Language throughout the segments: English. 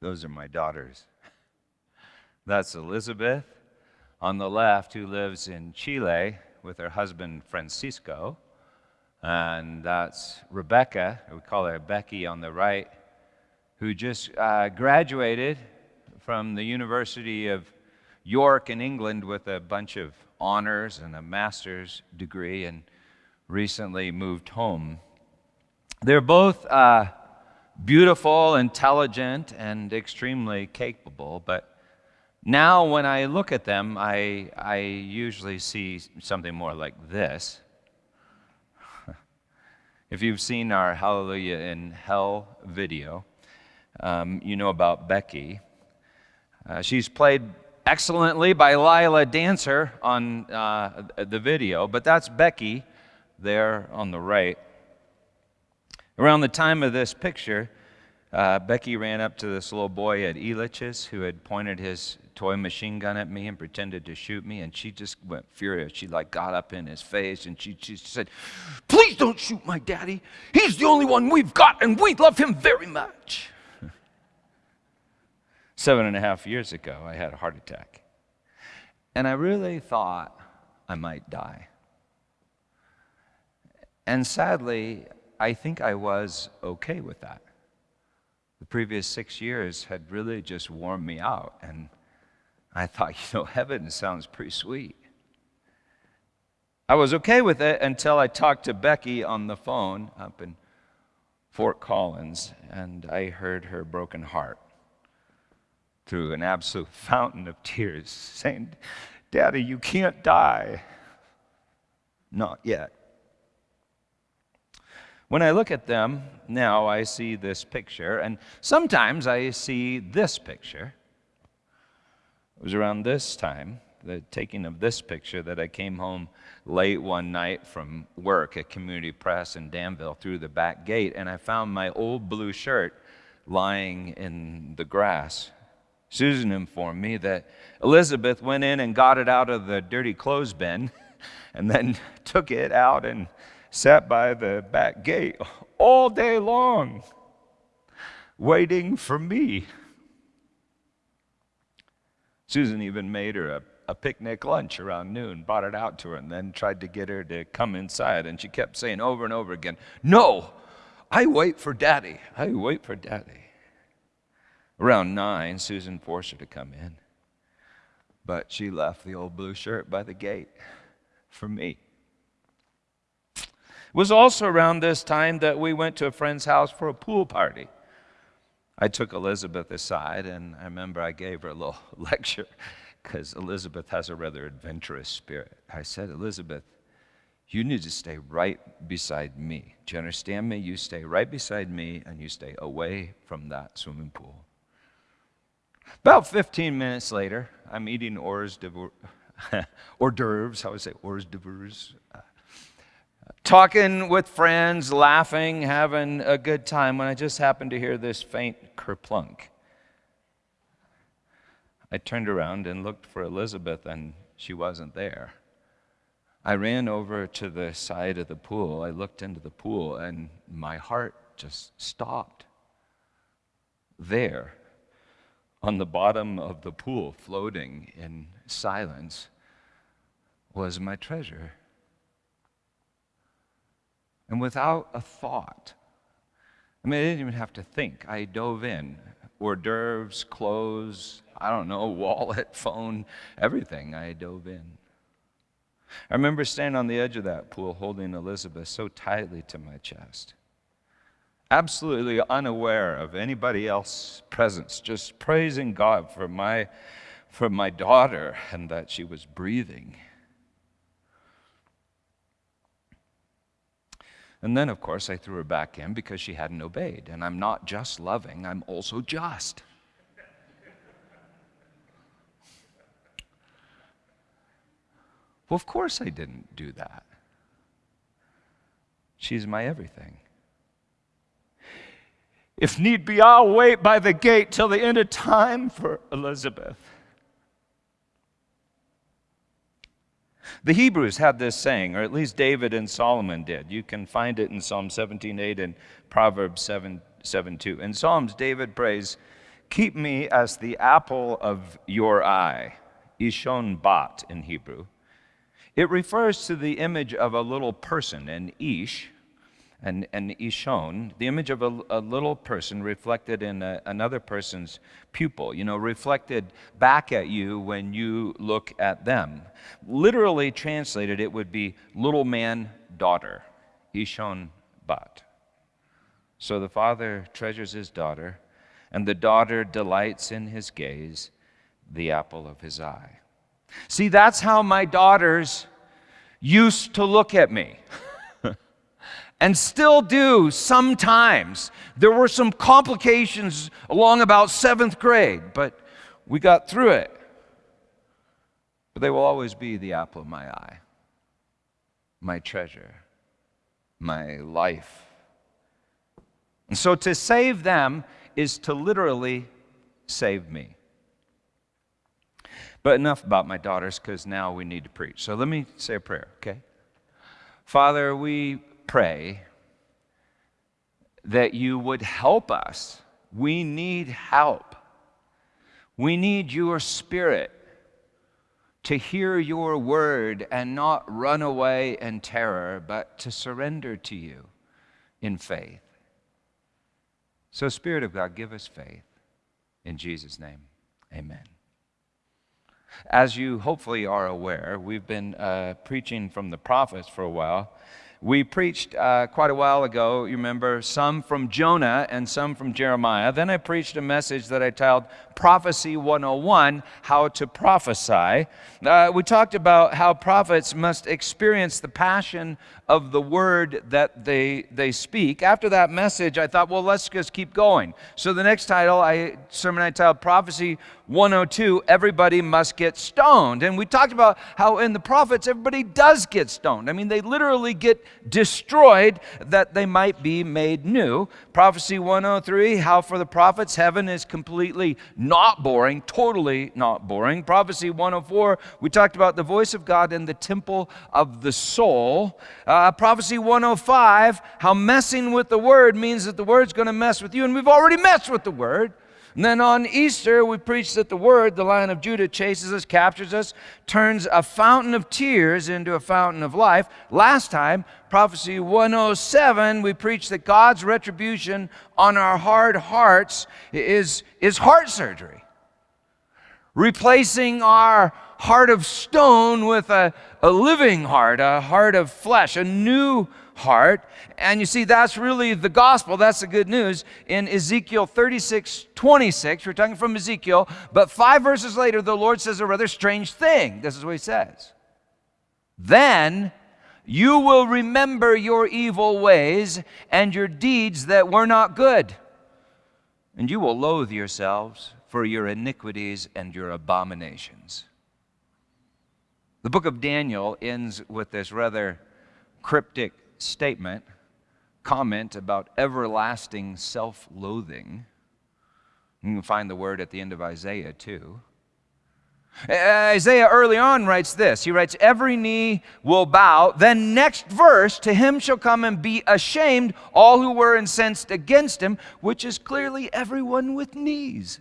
Those are my daughters. That's Elizabeth on the left, who lives in Chile with her husband Francisco. And that's Rebecca, we call her Becky on the right, who just uh, graduated from the University of York in England with a bunch of honors and a master's degree and recently moved home. They're both uh, beautiful, intelligent, and extremely capable, but now when I look at them, I, I usually see something more like this. if you've seen our Hallelujah in Hell video, um, you know about Becky. Uh, she's played excellently by Lila Dancer on uh, the video, but that's Becky there on the right. Around the time of this picture, uh, Becky ran up to this little boy at Elitch's who had pointed his toy machine gun at me and pretended to shoot me, and she just went furious. She like got up in his face and she, she said, Please don't shoot my daddy. He's the only one we've got, and we love him very much. Seven and a half years ago, I had a heart attack. And I really thought I might die. And sadly, I think I was okay with that. The previous six years had really just worn me out, and I thought, you know, heaven sounds pretty sweet. I was okay with it until I talked to Becky on the phone up in Fort Collins, and I heard her broken heart through an absolute fountain of tears, saying, Daddy, you can't die. Not yet. When I look at them now, I see this picture, and sometimes I see this picture. It was around this time, the taking of this picture, that I came home late one night from work at Community Press in Danville through the back gate, and I found my old blue shirt lying in the grass. Susan informed me that Elizabeth went in and got it out of the dirty clothes bin and then took it out and sat by the back gate all day long, waiting for me. Susan even made her a, a picnic lunch around noon, brought it out to her, and then tried to get her to come inside. And she kept saying over and over again, No, I wait for daddy. I wait for daddy. Around nine, Susan forced her to come in, but she left the old blue shirt by the gate for me. It was also around this time that we went to a friend's house for a pool party. I took Elizabeth aside, and I remember I gave her a little lecture because Elizabeth has a rather adventurous spirit. I said, Elizabeth, you need to stay right beside me. Do you understand me? You stay right beside me and you stay away from that swimming pool. About 15 minutes later, I'm eating hors d'oeuvres, how would say hors d'oeuvres? Talking with friends, laughing, having a good time, when I just happened to hear this faint kerplunk. I turned around and looked for Elizabeth, and she wasn't there. I ran over to the side of the pool. I looked into the pool, and my heart just stopped. There, on the bottom of the pool, floating in silence, was my treasure. And without a thought, I mean, I didn't even have to think. I dove in. Hors d'oeuvres, clothes, I don't know, wallet, phone, everything. I dove in. I remember standing on the edge of that pool holding Elizabeth so tightly to my chest, absolutely unaware of anybody else's presence, just praising God for my, for my daughter and that she was breathing. And then, of course, I threw her back in because she hadn't obeyed. And I'm not just loving, I'm also just. Well, of course, I didn't do that. She's my everything. If need be, I'll wait by the gate till the end of time for Elizabeth. The Hebrews had this saying, or at least David and Solomon did. You can find it in Psalm 17:8 and Proverbs 7, 7 2. In Psalms, David prays, Keep me as the apple of your eye, Ishon Bat in Hebrew. It refers to the image of a little person, an Ish, and, and Ishon, the image of a, a little person reflected in a, another person's pupil, you know, reflected back at you when you look at them. Literally translated, it would be little man, daughter, Ishon Bat. So the father treasures his daughter, and the daughter delights in his gaze, the apple of his eye. See, that's how my daughters used to look at me. and still do sometimes. There were some complications along about seventh grade, but we got through it. But they will always be the apple of my eye, my treasure, my life. And so to save them is to literally save me. But enough about my daughters because now we need to preach. So let me say a prayer, okay? Father, we pray that you would help us. We need help. We need your spirit to hear your word and not run away in terror, but to surrender to you in faith. So, Spirit of God, give us faith. In Jesus' name, amen. As you hopefully are aware, we've been uh, preaching from the prophets for a while. We preached uh, quite a while ago, you remember, some from Jonah and some from Jeremiah. Then I preached a message that I titled Prophecy 101 How to Prophesy. Uh, we talked about how prophets must experience the passion of the word that they, they speak. After that message, I thought, well, let's just keep going. So the next title, I sermon I titled Prophecy 102 Everybody Must Get Stoned. And we talked about how in the prophets, everybody does get stoned. I mean, they literally get destroyed that they might be made new. Prophecy 103 How for the prophets, heaven is completely not boring, totally not boring. Prophecy 104 We talked about the voice of God in the temple of the soul. Uh, prophecy 105, how messing with the word means that the word's going to mess with you, and we've already messed with the word. And then on Easter, we preached that the word, the lion of Judah, chases us, captures us, turns a fountain of tears into a fountain of life. Last time, prophecy 107, we preached that God's retribution on our hard hearts is, is heart surgery, replacing our heart of stone with a, a living heart, a heart of flesh, a new heart. And you see, that's really the gospel. That's the good news. In Ezekiel 36 26, we're talking from Ezekiel, but five verses later, the Lord says a rather strange thing. This is what he says. Then you will remember your evil ways and your deeds that were not good, and you will loathe yourselves for your iniquities and your abominations. The book of Daniel ends with this rather cryptic statement, comment about everlasting self loathing. You can find the word at the end of Isaiah too. Isaiah early on writes this. He writes, Every knee will bow. Then, next verse, to him shall come and be ashamed all who were incensed against him, which is clearly everyone with knees.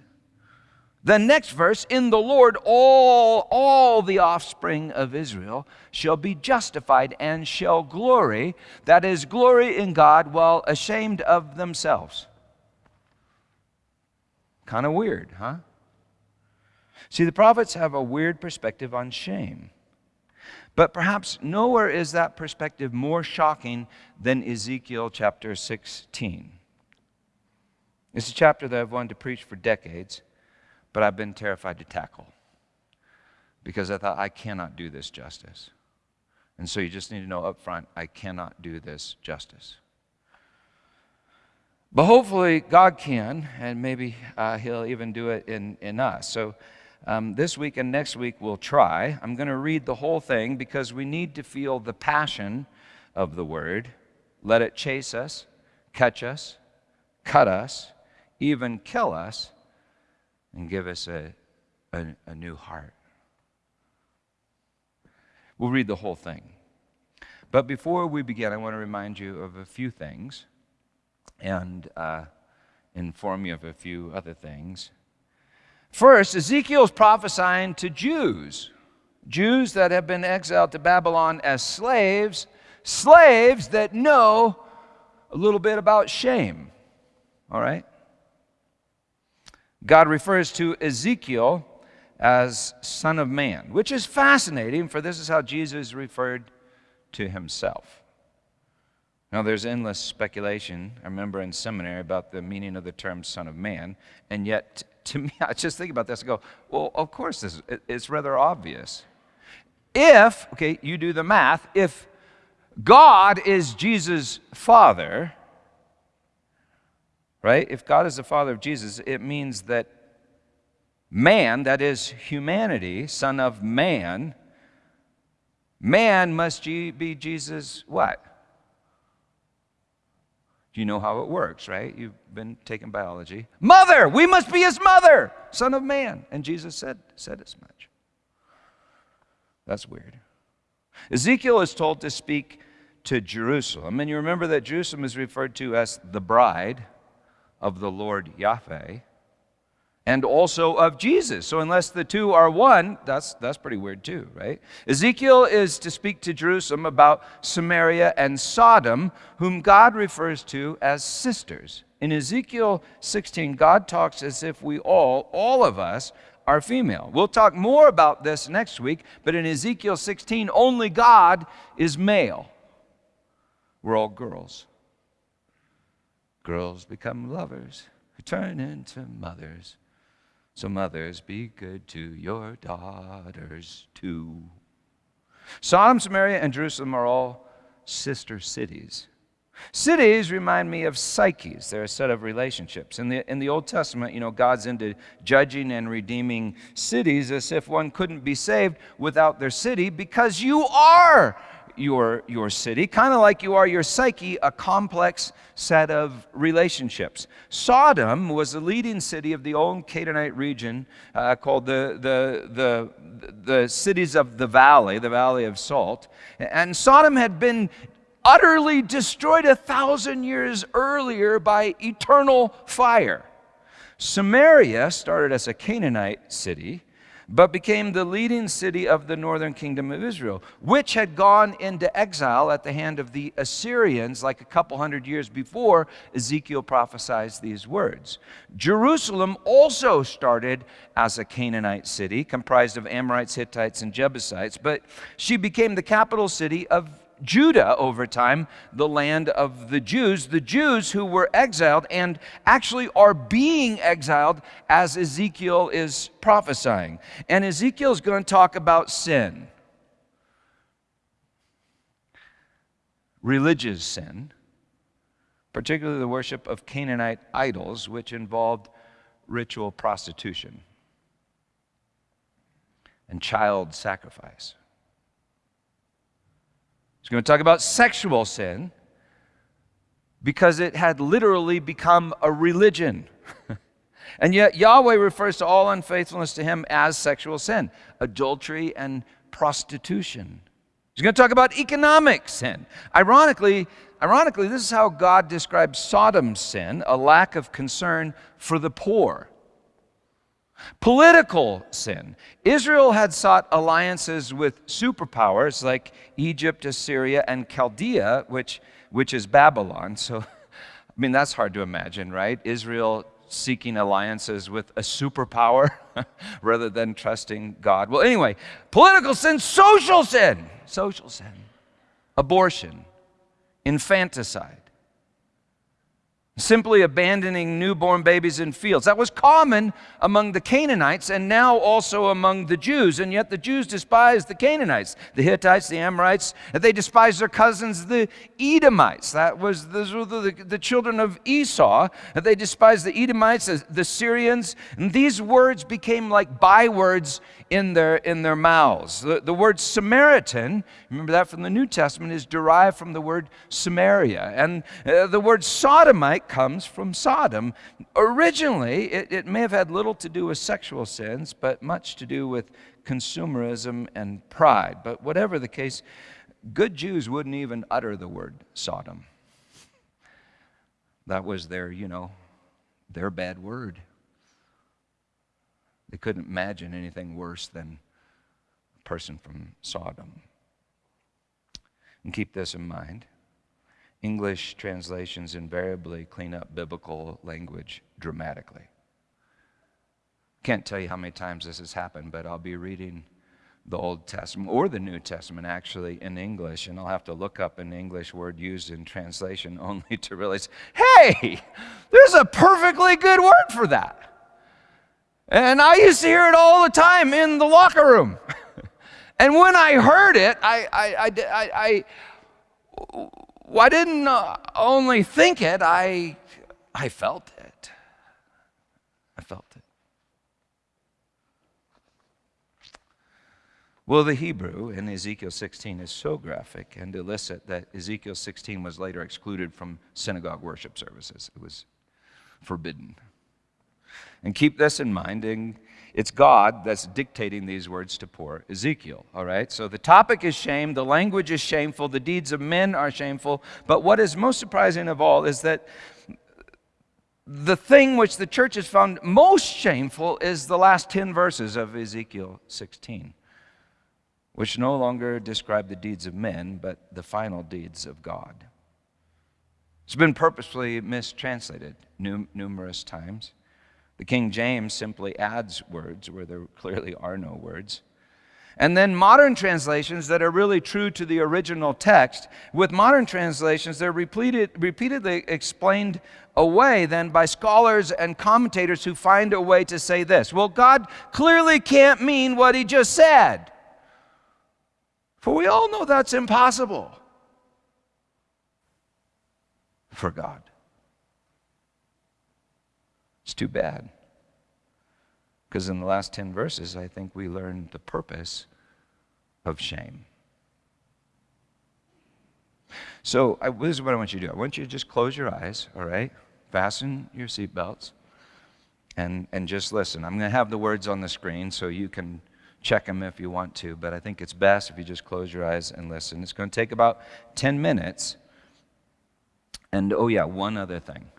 The next verse, in the Lord, all, all the offspring of Israel shall be justified and shall glory, that is, glory in God while ashamed of themselves. Kind of weird, huh? See, the prophets have a weird perspective on shame. But perhaps nowhere is that perspective more shocking than Ezekiel chapter 16. It's a chapter that I've wanted to preach for decades but I've been terrified to tackle because I thought, I cannot do this justice. And so you just need to know up front, I cannot do this justice. But hopefully, God can, and maybe uh, He'll even do it in, in us. So, um, this week and next week, we'll try. I'm going to read the whole thing because we need to feel the passion of the Word. Let it chase us, catch us, cut us, even kill us and give us a, a, a new heart. We'll read the whole thing. But before we begin, I want to remind you of a few things and uh, inform you of a few other things. First, Ezekiel is prophesying to Jews, Jews that have been exiled to Babylon as slaves, slaves that know a little bit about shame. All right? God refers to Ezekiel as Son of Man, which is fascinating, for this is how Jesus referred to himself. Now, there's endless speculation, I remember in seminary, about the meaning of the term Son of Man, and yet, to me, I just think about this and go, well, of course, this, it's rather obvious. If, okay, you do the math, if God is Jesus' Father, right? If God is the Father of Jesus, it means that man, that is humanity, Son of Man, man must be Jesus what? Do you know how it works, right? You've been taking biology. Mother, we must be his mother, Son of Man. And Jesus said, said as much. That's weird. Ezekiel is told to speak to Jerusalem. And you remember that Jerusalem is referred to as the bride of the Lord Yahweh and also of Jesus. So unless the two are one, that's, that's pretty weird too, right? Ezekiel is to speak to Jerusalem about Samaria and Sodom, whom God refers to as sisters. In Ezekiel 16, God talks as if we all, all of us, are female. We'll talk more about this next week, but in Ezekiel 16, only God is male. We're all girls. Girls become lovers who turn into mothers. So, mothers, be good to your daughters too. Sodom, Samaria, and Jerusalem are all sister cities. Cities remind me of psyches. They're a set of relationships. In the, in the Old Testament, you know, God's into judging and redeeming cities as if one couldn't be saved without their city because you are your, your city, kind of like you are your psyche, a complex set of relationships. Sodom was the leading city of the old Canaanite region uh, called the, the, the, the cities of the valley, the valley of salt. And Sodom had been utterly destroyed a thousand years earlier by eternal fire. Samaria started as a Canaanite city but became the leading city of the northern kingdom of Israel, which had gone into exile at the hand of the Assyrians like a couple hundred years before Ezekiel prophesied these words. Jerusalem also started as a Canaanite city comprised of Amorites, Hittites, and Jebusites, but she became the capital city of Judah over time, the land of the Jews, the Jews who were exiled and actually are being exiled as Ezekiel is prophesying. And Ezekiel is going to talk about sin, religious sin, particularly the worship of Canaanite idols, which involved ritual prostitution and child sacrifice. He's going to talk about sexual sin because it had literally become a religion. and yet, Yahweh refers to all unfaithfulness to him as sexual sin, adultery and prostitution. He's going to talk about economic sin. Ironically, ironically, this is how God describes Sodom's sin, a lack of concern for the poor. Political sin. Israel had sought alliances with superpowers like Egypt, Assyria, and Chaldea, which, which is Babylon. So, I mean, that's hard to imagine, right? Israel seeking alliances with a superpower rather than trusting God. Well, anyway, political sin, social sin, social sin, abortion, infanticide simply abandoning newborn babies in fields. That was common among the Canaanites and now also among the Jews. And yet the Jews despised the Canaanites, the Hittites, the Amorites, they despised their cousins, the Edomites. That was those were the, the children of Esau. They despised the Edomites, the Syrians. And these words became like bywords in their, in their mouths. The, the word Samaritan, remember that from the New Testament, is derived from the word Samaria. And uh, the word sodomite comes from Sodom. Originally, it, it may have had little to do with sexual sins, but much to do with consumerism and pride. But whatever the case, good Jews wouldn't even utter the word Sodom. That was their, you know, their bad word. They couldn't imagine anything worse than a person from Sodom. And keep this in mind English translations invariably clean up biblical language dramatically. Can't tell you how many times this has happened, but I'll be reading the Old Testament or the New Testament actually in English, and I'll have to look up an English word used in translation only to realize, hey, there's a perfectly good word for that. And I used to hear it all the time in the locker room. and when I heard it, I, I, I, I, I, I didn't uh, only think it, I, I felt it. I felt it. Well, the Hebrew in Ezekiel 16 is so graphic and illicit that Ezekiel 16 was later excluded from synagogue worship services. It was forbidden. And keep this in mind. It's God that's dictating these words to poor Ezekiel, all right? So the topic is shame, the language is shameful, the deeds of men are shameful. But what is most surprising of all is that the thing which the church has found most shameful is the last 10 verses of Ezekiel 16, which no longer describe the deeds of men, but the final deeds of God. It's been purposefully mistranslated numerous times. The King James simply adds words where there clearly are no words. And then modern translations that are really true to the original text, with modern translations, they're repeated, repeatedly explained away then by scholars and commentators who find a way to say this Well, God clearly can't mean what he just said. For we all know that's impossible for God. It's too bad. Because in the last 10 verses, I think we learn the purpose of shame. So, I, this is what I want you to do. I want you to just close your eyes, all right? Fasten your seatbelts and, and just listen. I'm going to have the words on the screen so you can check them if you want to, but I think it's best if you just close your eyes and listen. It's going to take about 10 minutes. And oh, yeah, one other thing.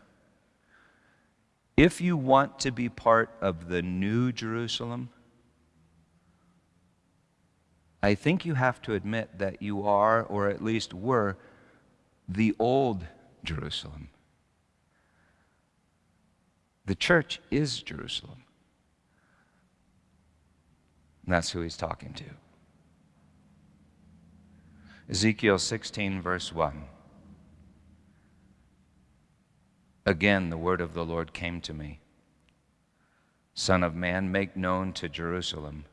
If you want to be part of the new Jerusalem, I think you have to admit that you are, or at least were, the old Jerusalem. The church is Jerusalem. And that's who he's talking to. Ezekiel 16, verse 1. Again, the word of the Lord came to me Son of man, make known to Jerusalem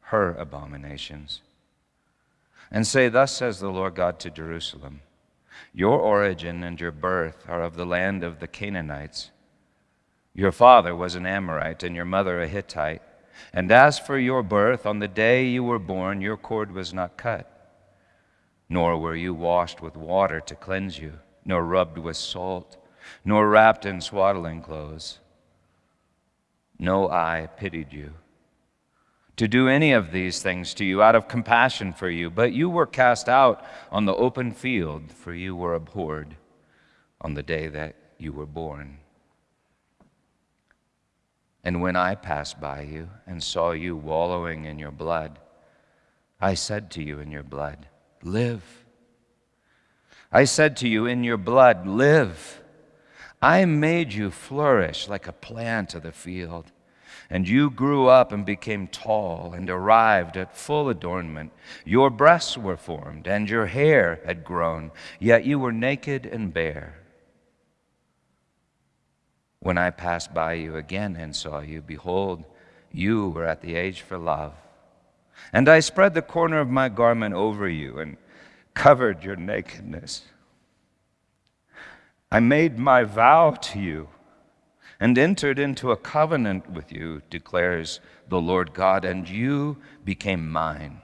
her abominations. And say, Thus says the Lord God to Jerusalem Your origin and your birth are of the land of the Canaanites. Your father was an Amorite, and your mother a Hittite. And as for your birth, on the day you were born, your cord was not cut, nor were you washed with water to cleanse you, nor rubbed with salt nor wrapped in swaddling clothes. No eye pitied you to do any of these things to you out of compassion for you, but you were cast out on the open field, for you were abhorred on the day that you were born. And when I passed by you and saw you wallowing in your blood, I said to you in your blood, Live. I said to you in your blood, Live. I made you flourish like a plant of the field. And you grew up and became tall and arrived at full adornment. Your breasts were formed and your hair had grown, yet you were naked and bare. When I passed by you again and saw you, behold, you were at the age for love. And I spread the corner of my garment over you and covered your nakedness. I made my vow to you and entered into a covenant with you, declares the Lord God, and you became mine.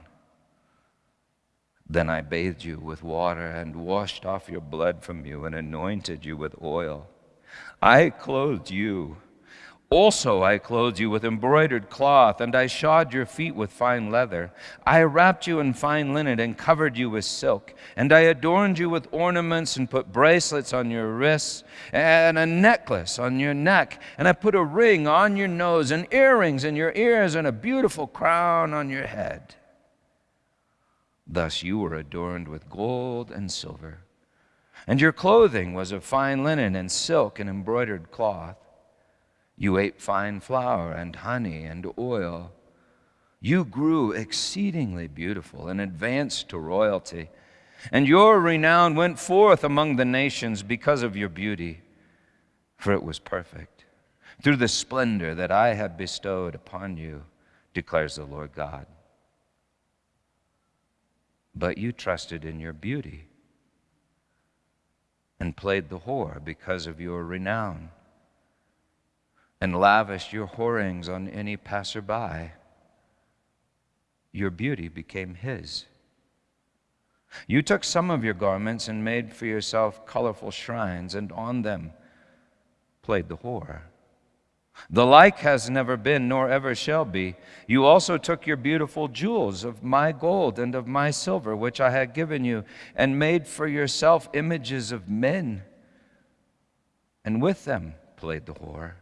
Then I bathed you with water and washed off your blood from you and anointed you with oil. I clothed you Also, I clothed you with embroidered cloth, and I shod your feet with fine leather. I wrapped you in fine linen and covered you with silk. And I adorned you with ornaments and put bracelets on your wrists and a necklace on your neck. And I put a ring on your nose and earrings in your ears and a beautiful crown on your head. Thus you were adorned with gold and silver. And your clothing was of fine linen and silk and embroidered cloth. You ate fine flour and honey and oil. You grew exceedingly beautiful and advanced to royalty. And your renown went forth among the nations because of your beauty, for it was perfect, through the splendor that I have bestowed upon you, declares the Lord God. But you trusted in your beauty and played the whore because of your renown and lavished your whorings on any passerby, your beauty became his. You took some of your garments and made for yourself colorful shrines, and on them played the whore. The like has never been, nor ever shall be. You also took your beautiful jewels of my gold and of my silver, which I had given you, and made for yourself images of men, and with them played the whore.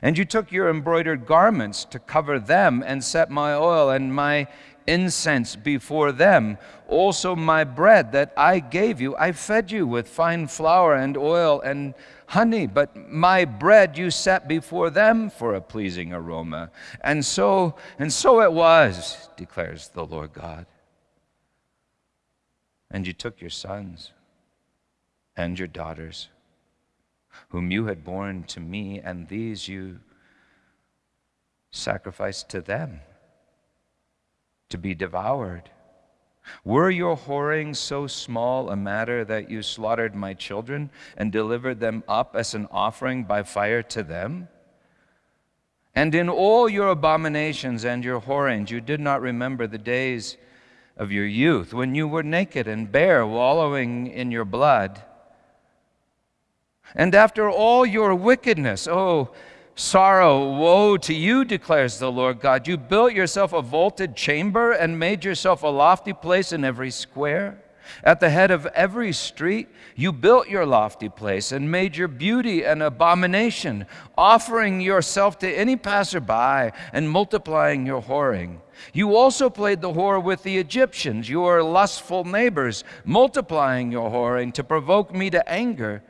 And you took your embroidered garments to cover them, and set my oil and my incense before them. Also, my bread that I gave you, I fed you with fine flour and oil and honey, but my bread you set before them for a pleasing aroma. And so, and so it was, declares the Lord God. And you took your sons and your daughters whom you had borne to me, and these you sacrificed to them to be devoured. Were your whorings so small a matter that you slaughtered my children and delivered them up as an offering by fire to them? And in all your abominations and your whorings, you did not remember the days of your youth, when you were naked and bare, wallowing in your blood. And after all your wickedness, oh, sorrow, woe to you, declares the Lord God. You built yourself a vaulted chamber and made yourself a lofty place in every square. At the head of every street, you built your lofty place and made your beauty an abomination, offering yourself to any passerby and multiplying your whoring. You also played the whore with the Egyptians, your lustful neighbors, multiplying your whoring to provoke me to anger.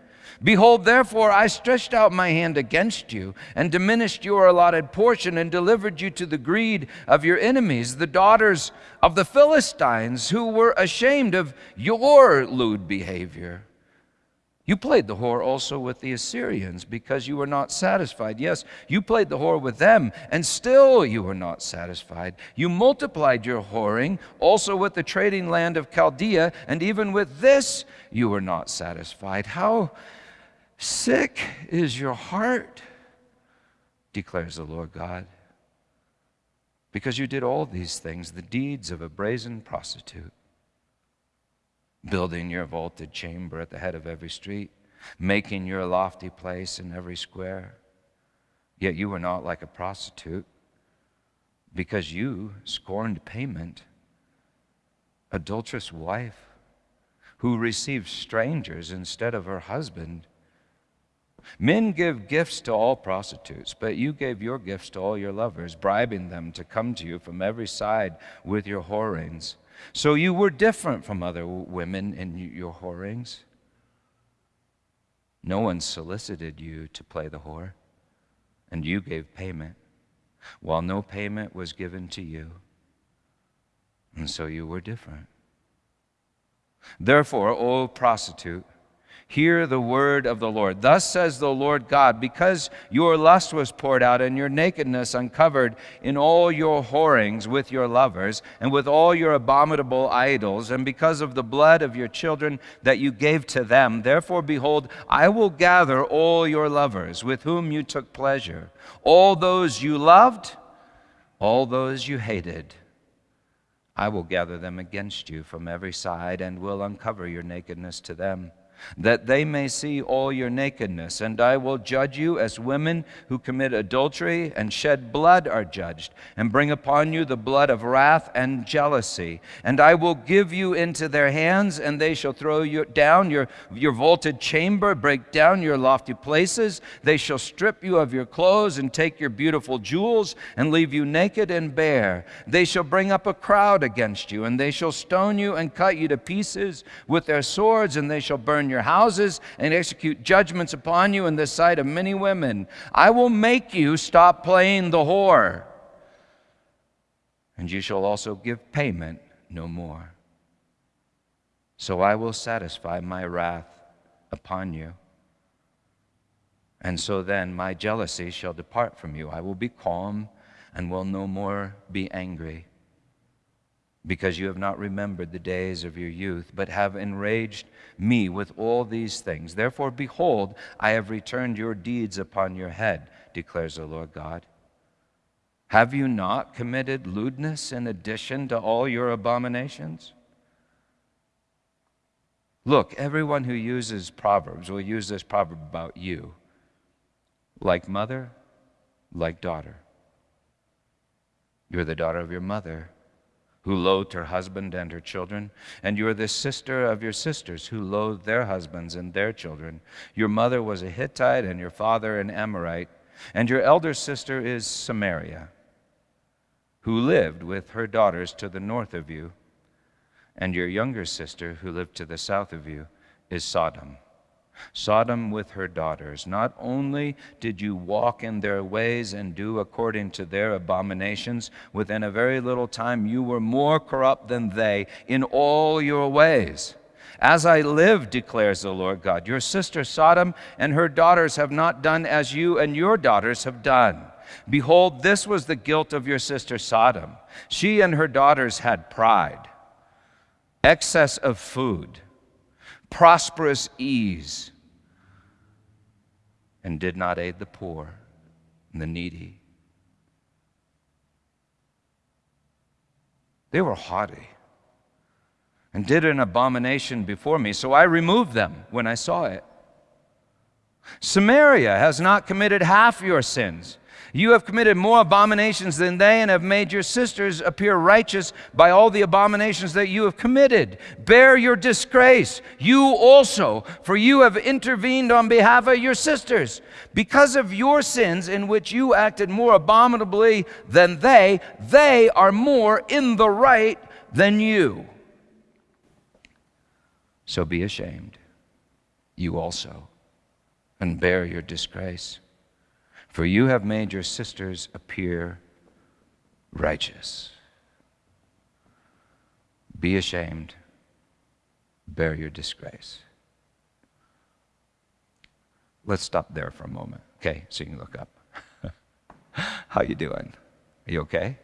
Behold, therefore, I stretched out my hand against you, and diminished your allotted portion, and delivered you to the greed of your enemies, the daughters of the Philistines, who were ashamed of your lewd behavior. You played the whore also with the Assyrians because you were not satisfied. Yes, you played the whore with them, and still you were not satisfied. You multiplied your whoring also with the trading land of Chaldea, and even with this you were not satisfied. How Sick is your heart, declares the Lord God, because you did all these things, the deeds of a brazen prostitute, building your vaulted chamber at the head of every street, making your lofty place in every square. Yet you were not like a prostitute, because you scorned payment, adulterous wife, who received strangers instead of her husband Men give gifts to all prostitutes, but you gave your gifts to all your lovers, bribing them to come to you from every side with your whorings. So you were different from other women in your whorings. No one solicited you to play the whore, and you gave payment, while no payment was given to you. And so you were different. Therefore, O prostitute, Hear the word of the Lord. Thus says the Lord God, because your lust was poured out and your nakedness uncovered in all your whorings with your lovers and with all your abominable idols, and because of the blood of your children that you gave to them, therefore, behold, I will gather all your lovers with whom you took pleasure, all those you loved, all those you hated. I will gather them against you from every side and will uncover your nakedness to them. That they may see all your nakedness. And I will judge you as women who commit adultery and shed blood are judged, and bring upon you the blood of wrath and jealousy. And I will give you into their hands, and they shall throw you down your, your vaulted chamber, break down your lofty places. They shall strip you of your clothes and take your beautiful jewels, and leave you naked and bare. They shall bring up a crowd against you, and they shall stone you and cut you to pieces with their swords, and they shall burn your houses and execute judgments upon you in the sight of many women. I will make you stop playing the whore, and you shall also give payment no more. So I will satisfy my wrath upon you. And so then my jealousy shall depart from you. I will be calm and will no more be angry because you have not remembered the days of your youth, but have enraged me with all these things. Therefore, behold, I have returned your deeds upon your head, declares the Lord God. Have you not committed lewdness in addition to all your abominations? Look, everyone who uses Proverbs will use this proverb about you like mother, like daughter. You're the daughter of your mother who loathed her husband and her children, and you are the sister of your sisters who loathed their husbands and their children. Your mother was a Hittite, and your father an Amorite, and your elder sister is Samaria, who lived with her daughters to the north of you, and your younger sister, who lived to the south of you, is Sodom. Sodom with her daughters. Not only did you walk in their ways and do according to their abominations, within a very little time you were more corrupt than they in all your ways. As I live, declares the Lord God, your sister Sodom and her daughters have not done as you and your daughters have done. Behold, this was the guilt of your sister Sodom. She and her daughters had pride, excess of food prosperous ease, and did not aid the poor and the needy. They were haughty and did an abomination before me, so I removed them when I saw it. Samaria has not committed half your sins. You have committed more abominations than they, and have made your sisters appear righteous by all the abominations that you have committed. Bear your disgrace, you also, for you have intervened on behalf of your sisters. Because of your sins, in which you acted more abominably than they, they are more in the right than you. So be ashamed, you also, and bear your disgrace for you have made your sisters appear righteous. Be ashamed, bear your disgrace. Let's stop there for a moment. Okay, so you can look up. How you doing? Are you okay?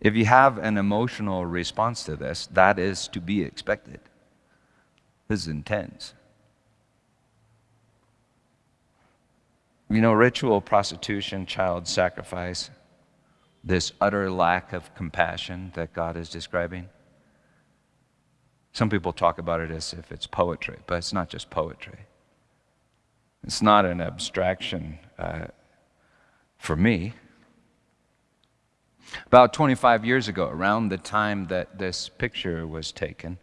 If you have an emotional response to this, that is to be expected. This is intense. You know, ritual prostitution, child sacrifice, this utter lack of compassion that God is describing. Some people talk about it as if it's poetry, but it's not just poetry. It's not an abstraction uh, for me. About 25 years ago, around the time that this picture was taken,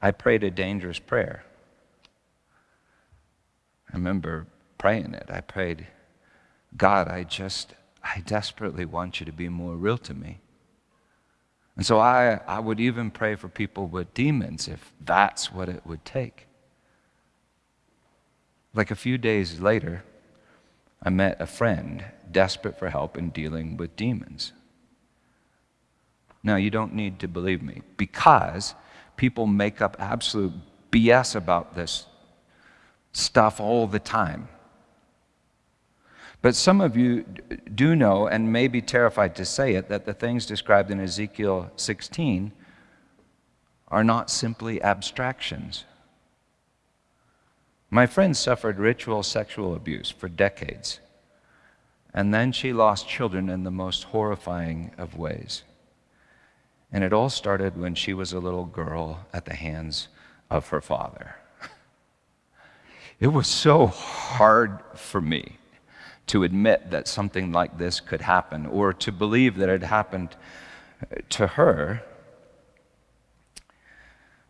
I prayed a dangerous prayer. I remember praying it. I prayed, God, I just, I desperately want you to be more real to me. And so I, I would even pray for people with demons if that's what it would take. Like a few days later, I met a friend desperate for help in dealing with demons. Now, you don't need to believe me because people make up absolute BS about this stuff all the time. But some of you do know, and may be terrified to say it, that the things described in Ezekiel 16 are not simply abstractions. My friend suffered ritual sexual abuse for decades, and then she lost children in the most horrifying of ways. And it all started when she was a little girl at the hands of her father. It was so hard for me to admit that something like this could happen or to believe that it happened uh, to her.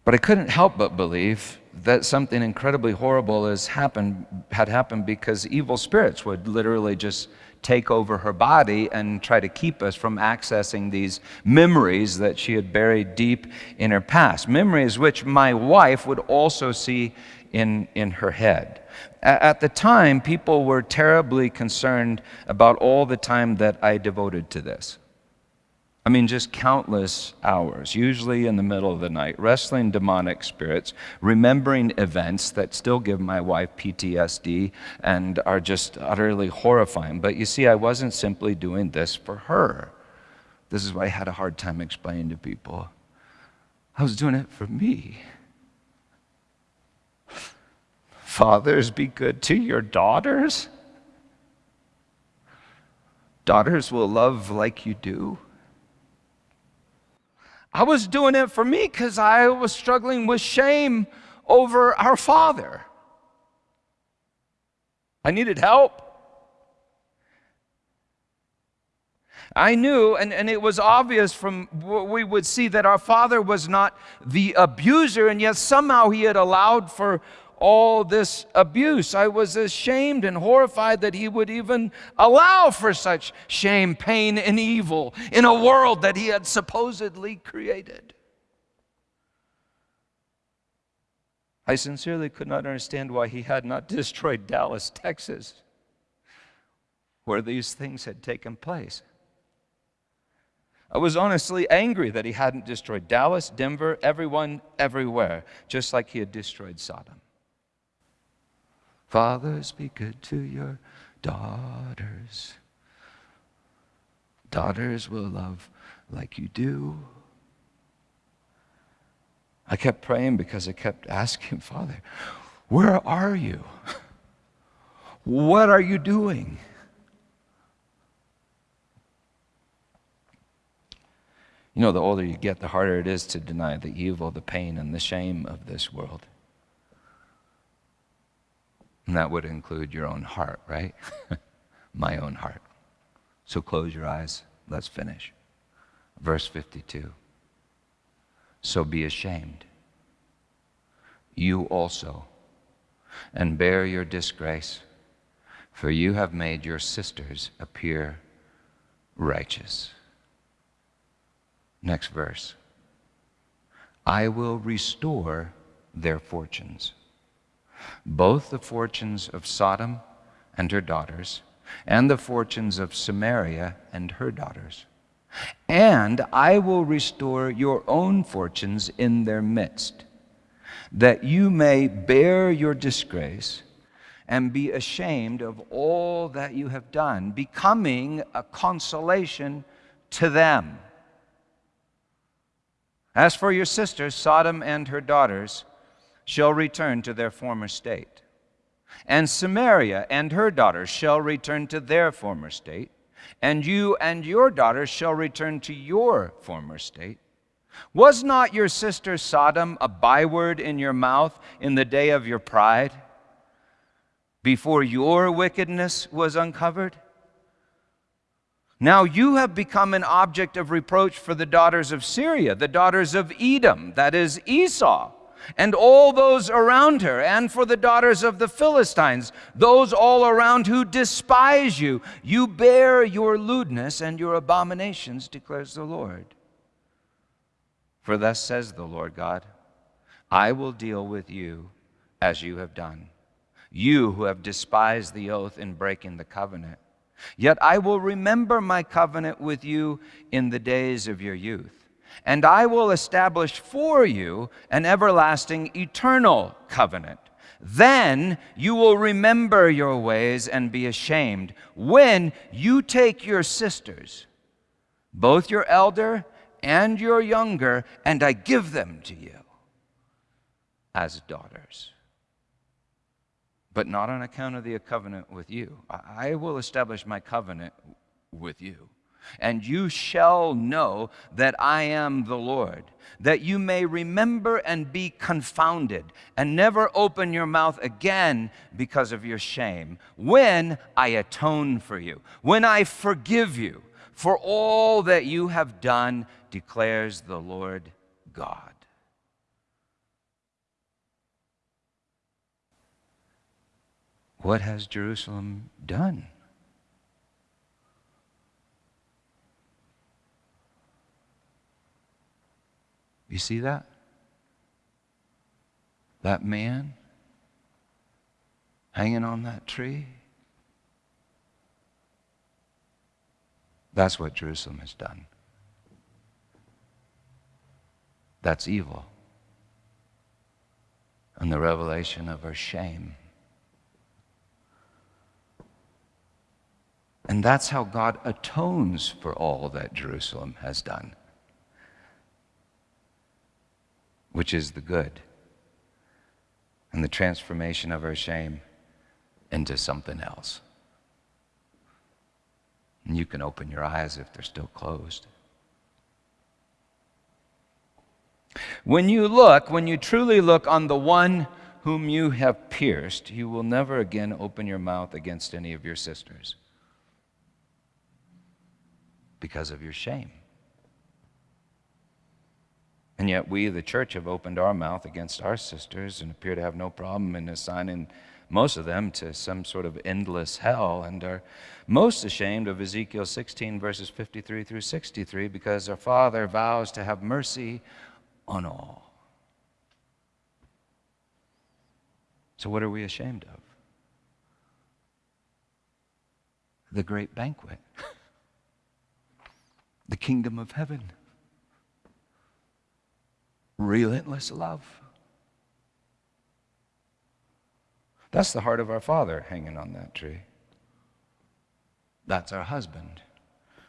But I couldn't help but believe that something incredibly horrible has happened, had happened because evil spirits would literally just take over her body and try to keep us from accessing these memories that she had buried deep in her past. Memories which my wife would also see in, in her head. At the time, people were terribly concerned about all the time that I devoted to this. I mean, just countless hours, usually in the middle of the night, wrestling demonic spirits, remembering events that still give my wife PTSD and are just utterly horrifying. But you see, I wasn't simply doing this for her. This is why I had a hard time explaining to people. I was doing it for me. Fathers, be good to your daughters. Daughters will love like you do. I was doing it for me because I was struggling with shame over our father. I needed help. I knew, and, and it was obvious from what we would see, that our father was not the abuser, and yet somehow he had allowed for all this abuse. I was ashamed and horrified that he would even allow for such shame, pain, and evil in a world that he had supposedly created. I sincerely could not understand why he had not destroyed Dallas, Texas, where these things had taken place. I was honestly angry that he hadn't destroyed Dallas, Denver, everyone, everywhere, just like he had destroyed Sodom. Fathers, be good to your daughters. Daughters will love like you do. I kept praying because I kept asking, Father, where are you? What are you doing? You know, the older you get, the harder it is to deny the evil, the pain, and the shame of this world. And that would include your own heart, right? My own heart. So close your eyes. Let's finish. Verse 52. So be ashamed, you also, and bear your disgrace, for you have made your sisters appear righteous. Next verse. I will restore their fortunes both the fortunes of Sodom and her daughters, and the fortunes of Samaria and her daughters. And I will restore your own fortunes in their midst, that you may bear your disgrace and be ashamed of all that you have done, becoming a consolation to them. As for your sisters, Sodom and her daughters, shall return to their former state. And Samaria and her daughters shall return to their former state. And you and your daughters shall return to your former state. Was not your sister Sodom a byword in your mouth in the day of your pride, before your wickedness was uncovered? Now you have become an object of reproach for the daughters of Syria, the daughters of Edom, that is Esau and all those around her, and for the daughters of the Philistines, those all around who despise you. You bear your lewdness and your abominations, declares the Lord. For thus says the Lord God I will deal with you as you have done, you who have despised the oath in breaking the covenant. Yet I will remember my covenant with you in the days of your youth and I will establish for you an everlasting eternal covenant. Then you will remember your ways and be ashamed when you take your sisters, both your elder and your younger, and I give them to you as daughters. But not on account of the covenant with you. I will establish my covenant with you and you shall know that I am the Lord, that you may remember and be confounded, and never open your mouth again because of your shame, when I atone for you, when I forgive you for all that you have done, declares the Lord God. What has Jerusalem done? You see that? That man hanging on that tree? That's what Jerusalem has done. That's evil. And the revelation of her shame. And that's how God atones for all that Jerusalem has done. Which is the good, and the transformation of our shame into something else. And you can open your eyes if they're still closed. When you look, when you truly look on the one whom you have pierced, you will never again open your mouth against any of your sisters because of your shame. And yet, we, the church, have opened our mouth against our sisters and appear to have no problem in assigning most of them to some sort of endless hell and are most ashamed of Ezekiel 16, verses 53 through 63, because our Father vows to have mercy on all. So, what are we ashamed of? The great banquet, the kingdom of heaven relentless love. That's the heart of our Father hanging on that tree. That's our husband,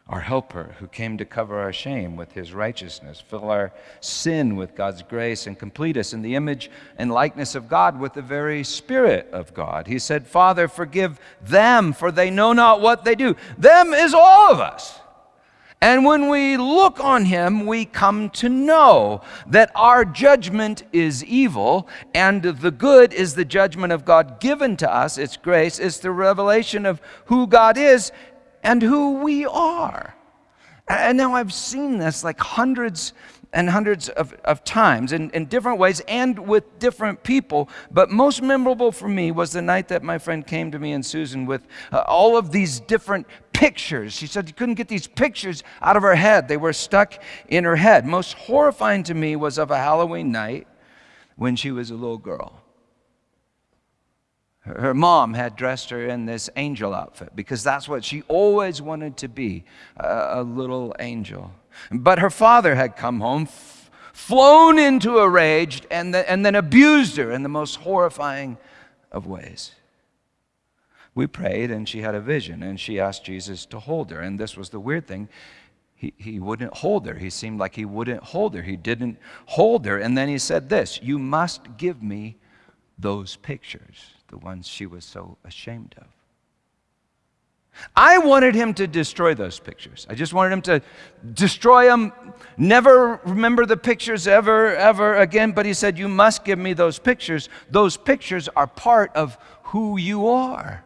our helper, who came to cover our shame with his righteousness, fill our sin with God's grace, and complete us in the image and likeness of God with the very Spirit of God. He said, Father, forgive them, for they know not what they do. Them is all of us. And when we look on him, we come to know that our judgment is evil, and the good is the judgment of God given to us. It's grace, it's the revelation of who God is and who we are. And now I've seen this like hundreds and hundreds of, of times in, in different ways and with different people. But most memorable for me was the night that my friend came to me and Susan with uh, all of these different pictures. She said she couldn't get these pictures out of her head, they were stuck in her head. Most horrifying to me was of a Halloween night when she was a little girl. Her mom had dressed her in this angel outfit because that's what she always wanted to be a, little angel. But her father had come home, flown into a rage, and, the, and then abused her in the most horrifying of ways. We prayed, and she had a vision, and she asked Jesus to hold her. And this was the weird thing. He, he wouldn't hold her. He seemed like he wouldn't hold her. He didn't hold her. And then he said this You must give me those pictures, the ones she was so ashamed of. I wanted him to destroy those pictures. I just wanted him to destroy them, never remember the pictures ever, ever again. But he said, You must give me those pictures. Those pictures are part of who you are.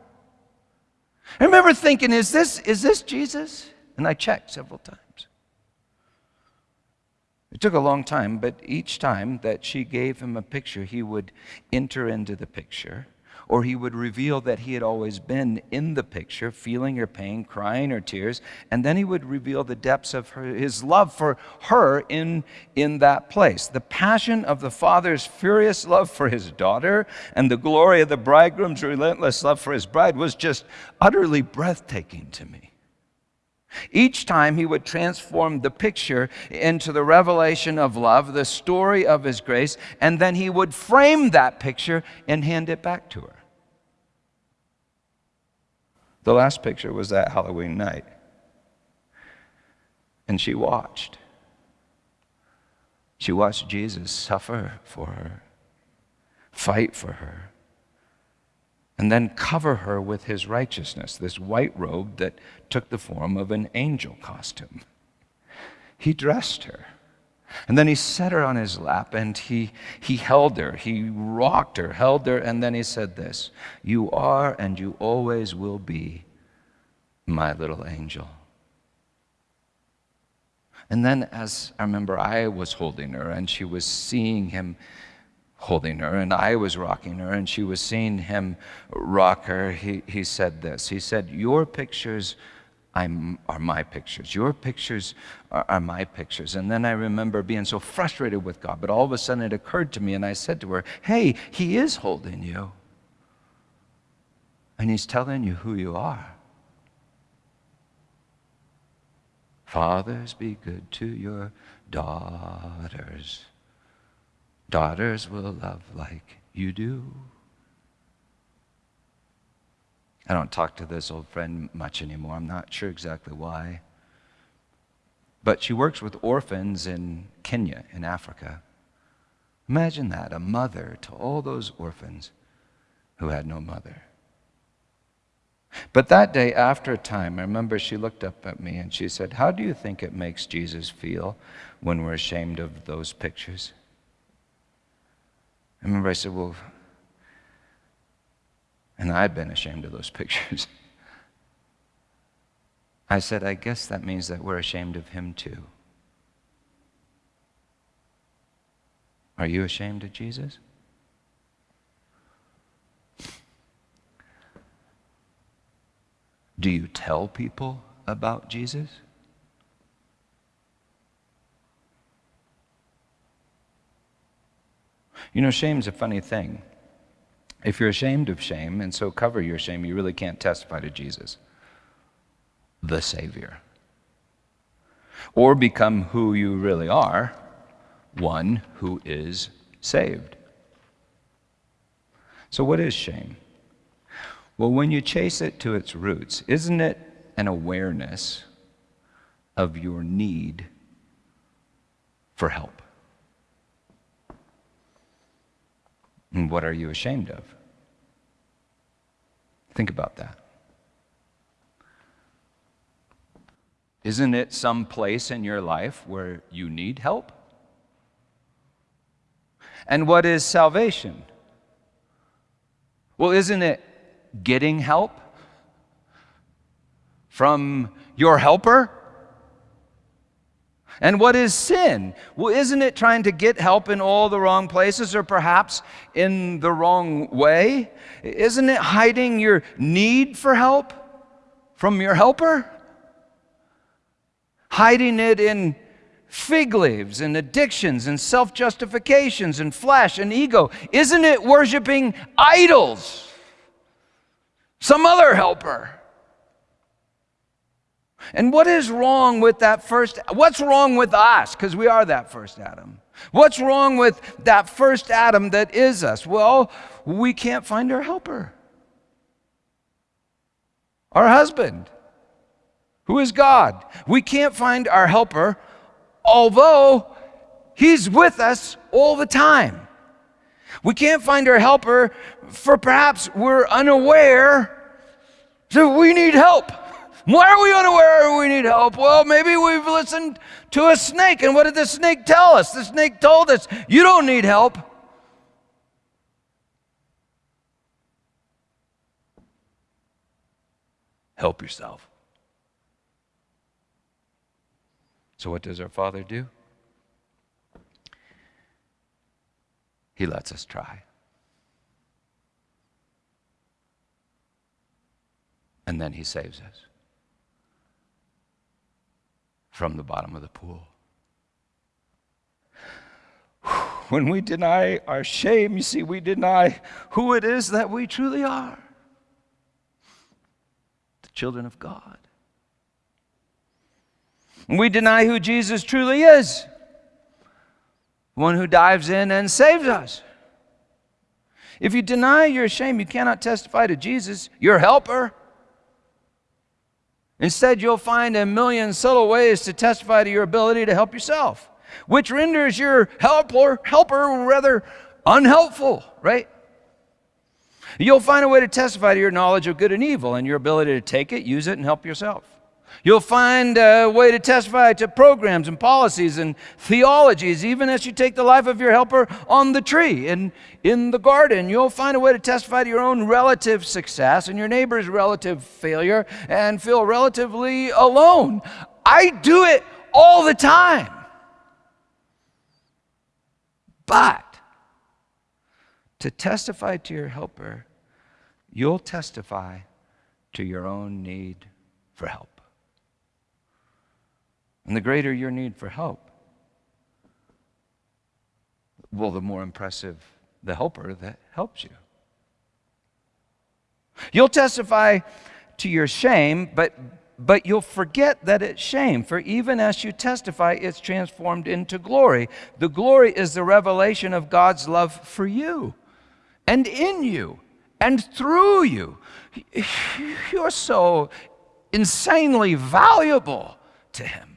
I remember thinking, Is this, is this Jesus? And I checked several times. It took a long time, but each time that she gave him a picture, he would enter into the picture or he would reveal that he had always been in the picture, feeling her pain, crying her tears, and then he would reveal the depths of her, his love for her in, in that place. The passion of the father's furious love for his daughter and the glory of the bridegroom's relentless love for his bride was just utterly breathtaking to me. Each time he would transform the picture into the revelation of love, the story of his grace, and then he would frame that picture and hand it back to her. The last picture was that Halloween night. And she watched. She watched Jesus suffer for her, fight for her, and then cover her with his righteousness, this white robe that took the form of an angel costume. He dressed her. And then he set her on his lap and he, he held her. He rocked her, held her, and then he said this You are and you always will be my little angel. And then, as I remember, I was holding her and she was seeing him holding her, and I was rocking her, and she was seeing him rock her. He, he said this He said, Your pictures I'm, are my pictures. Your pictures are, are, my pictures. And then I remember being so frustrated with God, but all of a sudden it occurred to me, and I said to her, Hey, He is holding you. And He's telling you who you are. Fathers, be good to your daughters. Daughters will love like you do. I don't talk to this old friend much anymore. I'm not sure exactly why. But she works with orphans in Kenya, in Africa. Imagine that a mother to all those orphans who had no mother. But that day, after a time, I remember she looked up at me and she said, How do you think it makes Jesus feel when we're ashamed of those pictures? I remember I said, Well, and I'd been ashamed of those pictures. I said, I guess that means that we're ashamed of him too. Are you ashamed of Jesus? Do you tell people about Jesus? You know, shame's a funny thing. If you're ashamed of shame and so cover your shame, you really can't testify to Jesus, the Savior. Or become who you really are, one who is saved. So, what is shame? Well, when you chase it to its roots, isn't it an awareness of your need for help? And what are you ashamed of? Think about that. Isn't it some place in your life where you need help? And what is salvation? Well, isn't it getting help from your helper? And what is sin? Well, isn't it trying to get help in all the wrong places or perhaps in the wrong way? Isn't it hiding your need for help from your helper? Hiding it in fig leaves and addictions and self justifications and flesh and ego? Isn't it worshiping idols? Some other helper? And what is wrong with that first? What's wrong with us? Because we are that first Adam. What's wrong with that first Adam that is us? Well, we can't find our helper. Our husband, who is God. We can't find our helper, although he's with us all the time. We can't find our helper, for perhaps we're unaware that we need help. Why are we unaware we need help? Well, maybe we've listened to a snake. And what did the snake tell us? The snake told us, You don't need help. Help yourself. So, what does our Father do? He lets us try. And then He saves us from the bottom of the pool. When we deny our shame, you see, we deny who it is that we truly are the children of God. We deny who Jesus truly is one who dives in and saves us. If you deny your shame, you cannot testify to Jesus, your helper. Instead, you'll find a million subtle ways to testify to your ability to help yourself, which renders your helper, helper rather unhelpful, right? You'll find a way to testify to your knowledge of good and evil and your ability to take it, use it, and help yourself. You'll find a way to testify to programs and policies and theologies, even as you take the life of your helper on the tree and in the garden. You'll find a way to testify to your own relative success and your neighbor's relative failure and feel relatively alone. I do it all the time. But to testify to your helper, you'll testify to your own need for help. And the greater your need for help, well, the more impressive the helper that helps you. You'll testify to your shame, but, but you'll forget that it's shame, for even as you testify, it's transformed into glory. The glory is the revelation of God's love for you and in you and through you. You're so insanely valuable to Him.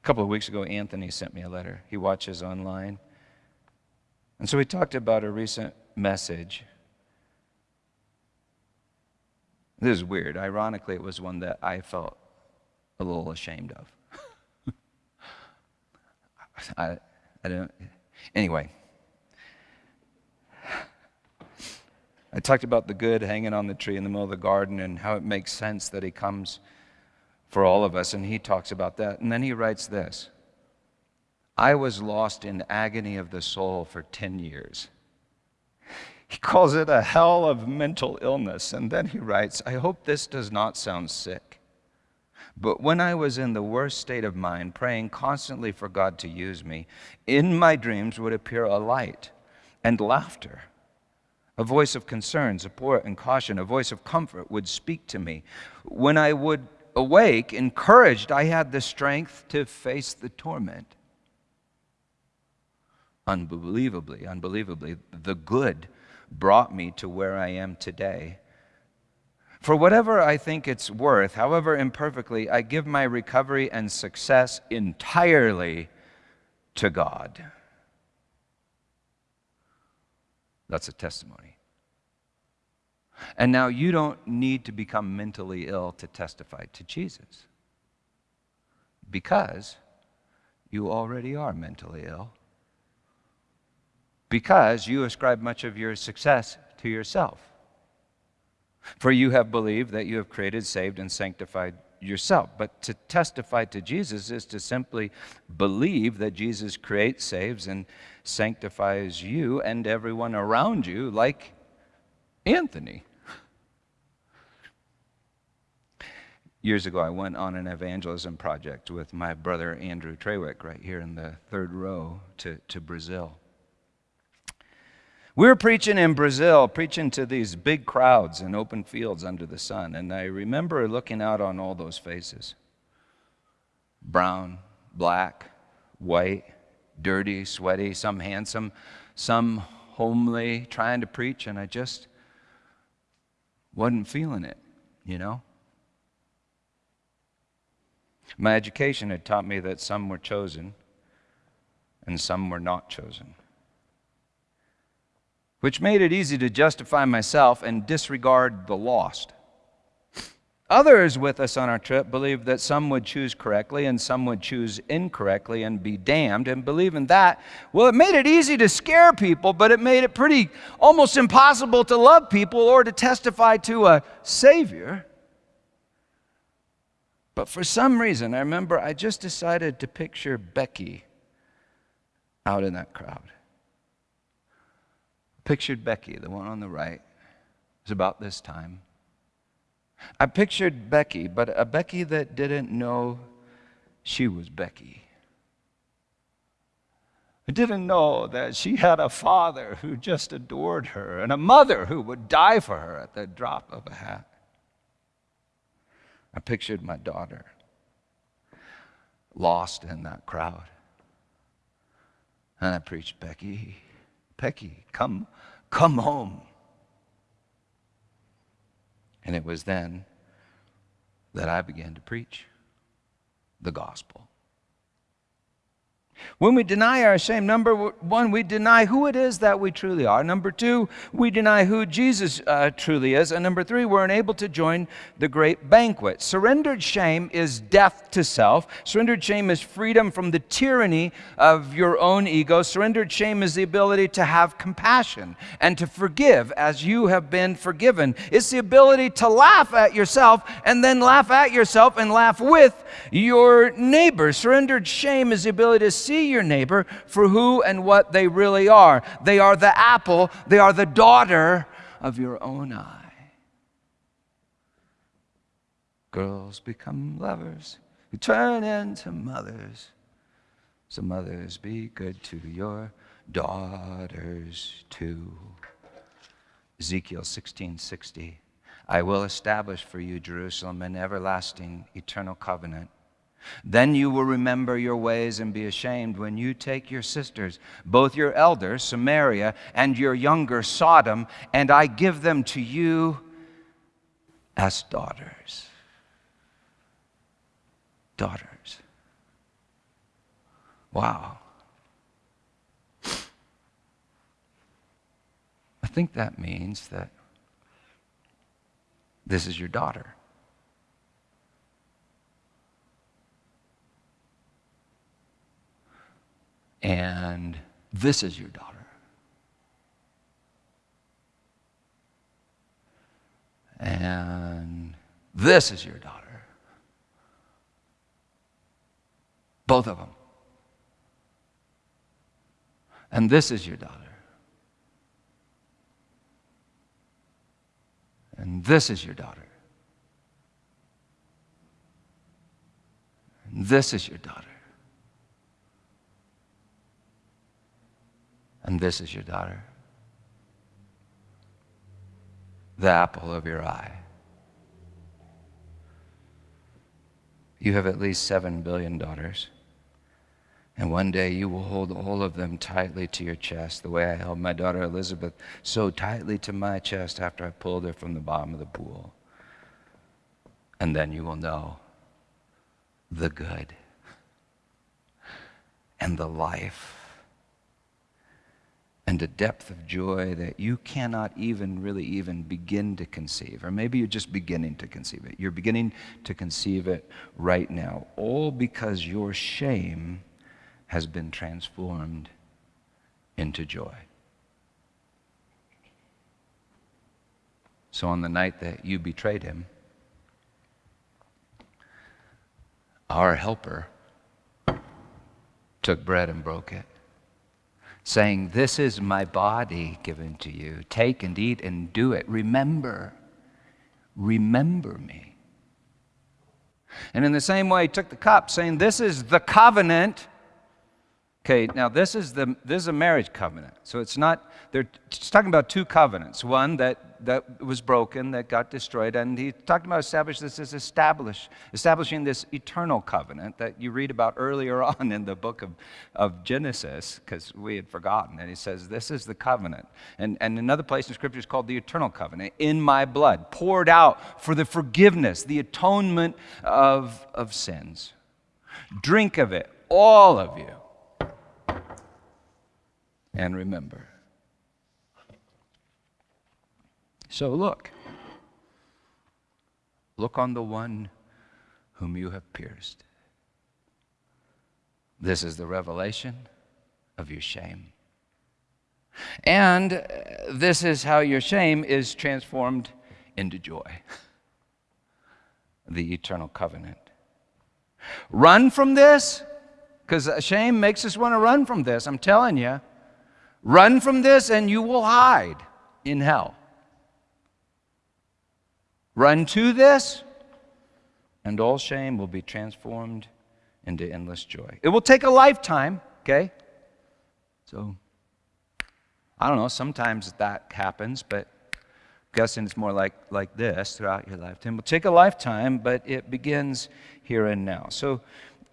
A couple of weeks ago, Anthony sent me a letter. He watches online. And so we talked about a recent message. This is weird. Ironically, it was one that I felt a little ashamed of. I, I don't. Anyway, I talked about the good hanging on the tree in the middle of the garden and how it makes sense that he comes for all of us, and he talks about that. And then he writes this I was lost in agony of the soul for 10 years. He calls it a hell of mental illness. And then he writes, I hope this does not sound sick. But when I was in the worst state of mind, praying constantly for God to use me, in my dreams would appear a light and laughter. A voice of concern, support, and caution, a voice of comfort would speak to me. When I would awake, encouraged, I had the strength to face the torment. Unbelievably, unbelievably, the good brought me to where I am today. For whatever I think it's worth, however imperfectly, I give my recovery and success entirely to God. That's a testimony. And now you don't need to become mentally ill to testify to Jesus because you already are mentally ill. Because you ascribe much of your success to yourself. For you have believed that you have created, saved, and sanctified yourself. But to testify to Jesus is to simply believe that Jesus creates, saves, and sanctifies you and everyone around you, like Anthony. Years ago, I went on an evangelism project with my brother Andrew Trewick right here in the third row to, to Brazil. We were preaching in Brazil, preaching to these big crowds in open fields under the sun, and I remember looking out on all those faces brown, black, white, dirty, sweaty, some handsome, some homely, trying to preach, and I just wasn't feeling it, you know? My education had taught me that some were chosen and some were not chosen, which made it easy to justify myself and disregard the lost. Others with us on our trip believed that some would choose correctly and some would choose incorrectly and be damned. And believing that, well, it made it easy to scare people, but it made it pretty almost impossible to love people or to testify to a Savior. But for some reason, I remember I just decided to picture Becky out in that crowd. Pictured Becky, the one on the right. It was about this time. I pictured Becky, but a Becky that didn't know she was Becky. I didn't know that she had a father who just adored her and a mother who would die for her at the drop of a hat. I pictured my daughter lost in that crowd. And I preached, Becky, Becky, come, come home. And it was then that I began to preach the gospel. When we deny our shame, number one, we deny who it is that we truly are. Number two, we deny who Jesus uh, truly is. And number three, we're unable to join the great banquet. Surrendered shame is death to self. Surrendered shame is freedom from the tyranny of your own ego. Surrendered shame is the ability to have compassion and to forgive as you have been forgiven. It's the ability to laugh at yourself and then laugh at yourself and laugh with your neighbor. Surrendered shame is the ability to see your neighbor for who and what they really are. They are the apple, they are the daughter of your own eye. Girls become lovers who turn into mothers. So, mothers, be good to your daughters too. Ezekiel 16:60 I will establish for you Jerusalem an everlasting eternal covenant then you will remember your ways and be ashamed when you take your sisters, both your elder, Samaria, and your younger, Sodom, and I give them to you as daughters. Daughters. Wow. I think that means that this is your daughter. And this is your daughter. And this is your daughter. Both of them. And this is your daughter. And this is your daughter. And this is your daughter. And this is your daughter, the apple of your eye. You have at least seven billion daughters. And one day you will hold all of them tightly to your chest, the way I held my daughter Elizabeth so tightly to my chest after I pulled her from the bottom of the pool. And then you will know the good and the life and a depth of joy that you cannot even really even begin to conceive. Or maybe you're just beginning to conceive it. You're beginning to conceive it right now, all because your shame has been transformed into joy. So on the night that you betrayed him, our helper took bread and broke it saying, This is my body given to you. Take and eat and do it. Remember, remember me. And in the same way, he took the cup, saying, This is the covenant. Okay, now this is, the, this is a marriage covenant. So it's not, they're talking about two covenants. One that that was broken, that got destroyed. And he talked about establish this as establish, establishing this eternal covenant that you read about earlier on in the book of, of Genesis, because we had forgotten. And he says, This is the covenant. And, and another place in Scripture is called the eternal covenant, in my blood, poured out for the forgiveness, the atonement of, of sins. Drink of it, all of you. And remember. So look. Look on the one whom you have pierced. This is the revelation of your shame. And uh, this is how your shame is transformed into joy the eternal covenant. Run from this, because shame makes us want to run from this. I'm telling you. Run from this, and you will hide in hell. Run to this, and all shame will be transformed into endless joy. It will take a lifetime, okay? So, I don't know, sometimes that happens, but I'm guessing it's more like, like this throughout your lifetime. It will take a lifetime, but it begins here and now. So,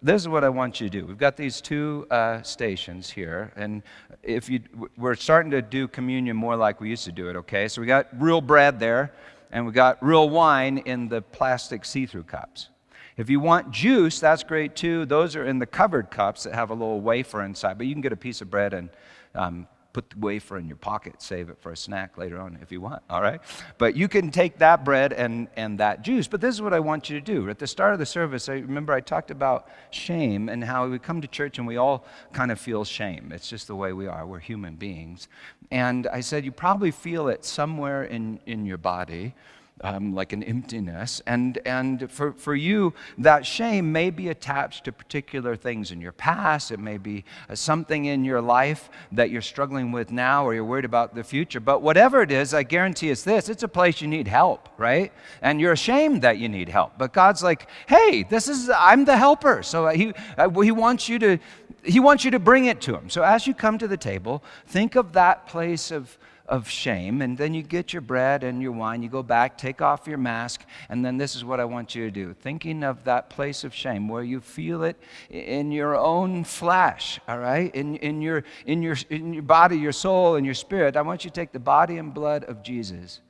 this is what I want you to do. We've got these two uh, stations here, and if you, we're starting to do communion more like we used to do it. Okay, so we got real bread there and we got real wine in the plastic see through cups. If you want juice, that's great too. Those are in the covered cups that have a little wafer inside, but you can get a piece of bread and um, put the wafer in your pocket, save it for a snack later on if you want, all right? But you can take that bread and, and that juice. But this is what I want you to do. At the start of the service, I remember I talked about shame and how we come to church and we all kind of feel shame. It's just the way we are. We're human beings. And I said, you probably feel it somewhere in, in your body um, like an emptiness. And, and for, for you, that shame may be attached to particular things in your past. It may be uh, something in your life that you're struggling with now or you're worried about the future. But whatever it is, I guarantee it's this it's a place you need help, right? And you're ashamed that you need help. But God's like, hey, this is, I'm the helper. So he, uh, he wants you to. He wants you to bring it to him. So as you come to the table, think of that place of, of shame. And then you get your bread and your wine, you go back, take off your mask, and then this is what I want you to do. Thinking of that place of shame where you feel it in your own flesh, all right? In, in, your, in, your, in your body, your soul, and your spirit. I want you to take the body and blood of Jesus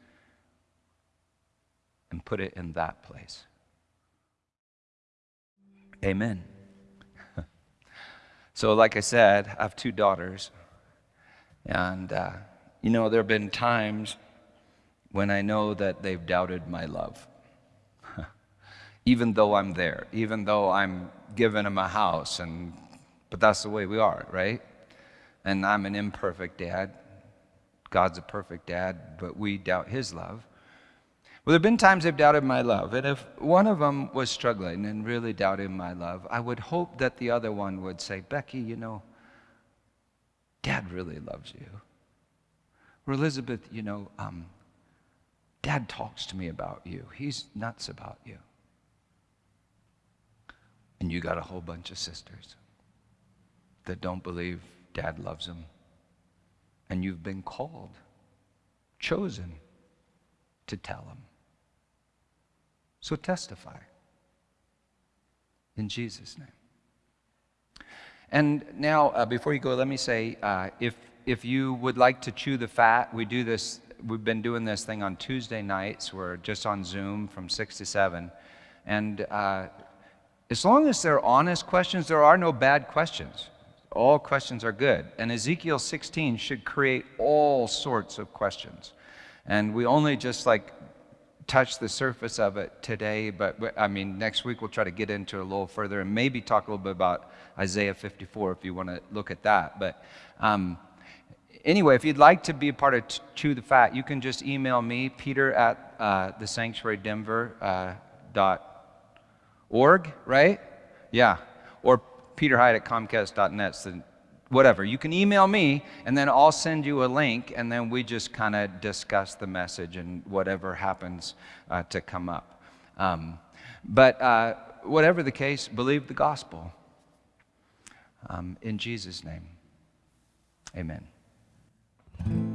and put it in that place. Amen. so, like I said, I have two daughters, and uh, you know, there have been times when I know that they've doubted my love. even though I'm there, even though I'm giving them a house, and, but that's the way we are, right? And I'm an imperfect dad. God's a perfect dad, but we doubt his love. Well, there have been times they've doubted my love. And if one of them was struggling and really doubting my love, I would hope that the other one would say, Becky, you know, Dad really loves you. Or Elizabeth, you know, um, Dad talks to me about you. He's nuts about you. And you got a whole bunch of sisters that don't believe Dad loves them. And you've been called, chosen to tell them. So testify in Jesus' name. And now, uh, before you go, let me say uh, if if you would like to chew the fat, we do this, we've been doing this thing on Tuesday nights. We're just on Zoom from 6 to 7. And uh, as long as they're honest questions, there are no bad questions. All questions are good. And Ezekiel 16 should create all sorts of questions. And we only just like touch the surface of it today, but I mean, next week we'll try to get into it a little further and maybe talk a little bit about Isaiah 54 if you want to look at that. But um, anyway, if you'd like to be a part of Chew the Fat, you can just email me, peter at uh, the sanctuarydenver uh, dot org, right? Yeah. Or Peter Hyde at comcast.net. So whatever. You can email me, and then I'll send you a link, and then we just kind of discuss the message and whatever happens uh, to come up. Um, but uh, whatever the case, believe the gospel. Um, in Jesus' name, amen. Mm-hmm.